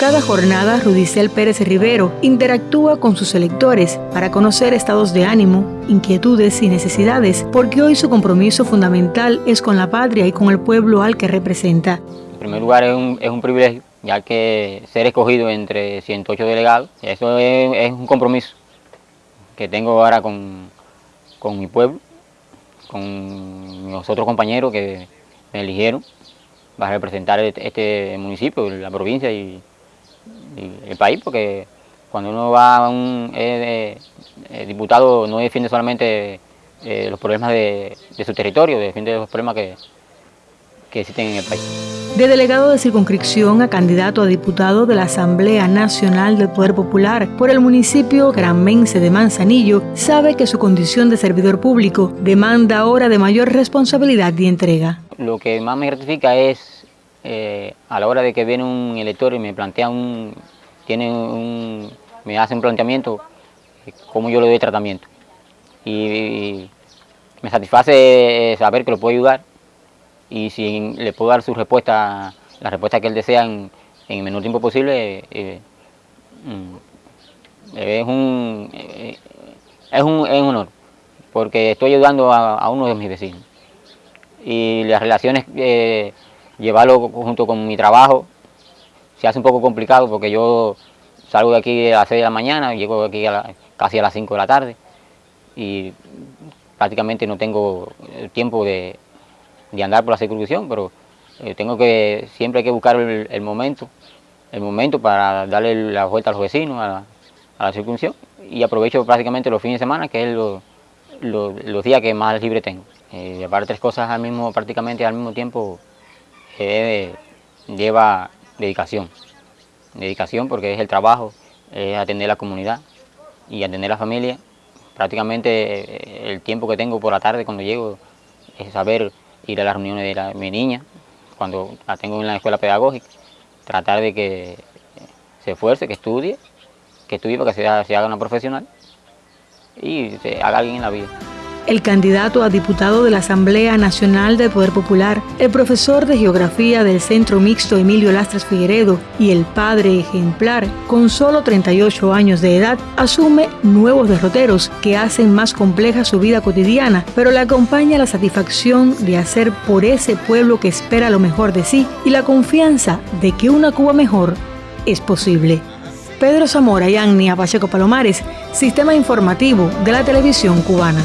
Cada jornada, Rudicel Pérez Rivero interactúa con sus electores para conocer estados de ánimo, inquietudes y necesidades, porque hoy su compromiso fundamental es con la patria y con el pueblo al que representa. En primer lugar, es un, es un privilegio, ya que ser escogido entre 108 delegados, eso es, un compromiso que tengo ahora con, con mi pueblo, con los otros compañeros que me eligieron para representar este, este municipio, la provincia y el país, porque cuando uno va a un diputado no defiende solamente eh, los problemas de, su territorio, defiende los problemas que, que existen en el país. De delegado de circunscripción a candidato a diputado de la Asamblea Nacional del Poder Popular por el municipio granmense de Manzanillo, sabe que su condición de servidor público demanda ahora de mayor responsabilidad y entrega. Lo que más me gratifica es eh, a la hora de que viene un elector y me plantea un, tiene un, me hace un planteamiento, eh, cómo yo le doy tratamiento. Y, me satisface saber que lo puedo ayudar y si le puedo dar su respuesta, la respuesta que él desea en, el menor tiempo posible, eh, mm, es, un, es, un, es un honor, porque estoy ayudando a, uno de mis vecinos. Y las relaciones llevarlo junto con mi trabajo se hace un poco complicado porque yo salgo de aquí a las 6 de la mañana, llego aquí casi a las 5 de la tarde y prácticamente no tengo tiempo de, andar por la circunscripción, pero eh, tengo que, siempre hay que buscar el, momento, el momento para darle la vuelta a los vecinos, a la, circunscripción y aprovecho prácticamente los fines de semana, que es los días que más libre tengo. Eh, llevar tres cosas al mismo, prácticamente al mismo tiempo lleva dedicación. Dedicación porque es el trabajo, es atender a la comunidad y atender a la familia. Prácticamente eh, el tiempo que tengo por la tarde cuando llego es saber ir a las reuniones de mi niña, cuando la tengo en la escuela pedagógica, tratar de que se esfuerce, que estudie, que estudie para que se, se haga una profesional y se haga alguien en la vida el candidato a diputado de la Asamblea Nacional del Poder Popular, el profesor de Geografía del Centro Mixto Emilio Lastres Figueredo y el padre ejemplar, con solo 38 años de edad, asume nuevos derroteros que hacen más compleja su vida cotidiana, pero le acompaña la satisfacción de hacer por ese pueblo que espera lo mejor de sí y la confianza de que una Cuba mejor es posible. Pedro Zamora y Agnia Pacheco Palomares, Sistema Informativo de la Televisión Cubana.